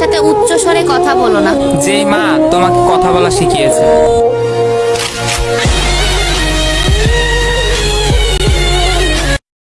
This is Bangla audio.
সাথে উচ্চ স্বরে কথা বলো না। যেই মা তোমাকে কথা বলা শিখিয়েছে।